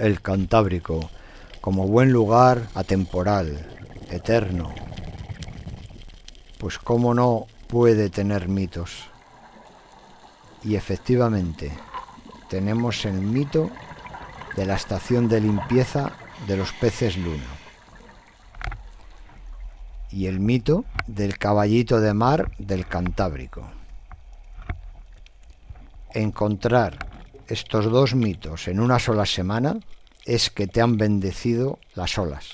el Cantábrico como buen lugar atemporal, eterno. Pues cómo no puede tener mitos. Y efectivamente, tenemos el mito de la estación de limpieza de los peces luna. Y el mito del caballito de mar del Cantábrico. Encontrar estos dos mitos en una sola semana es que te han bendecido las olas.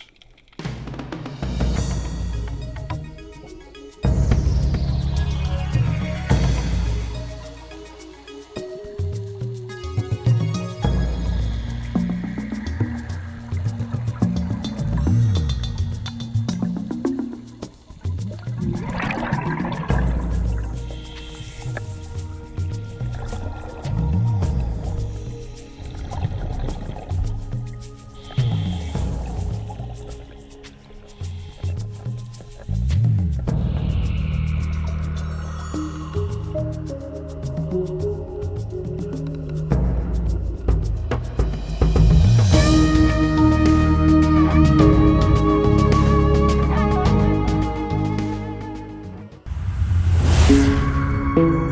Música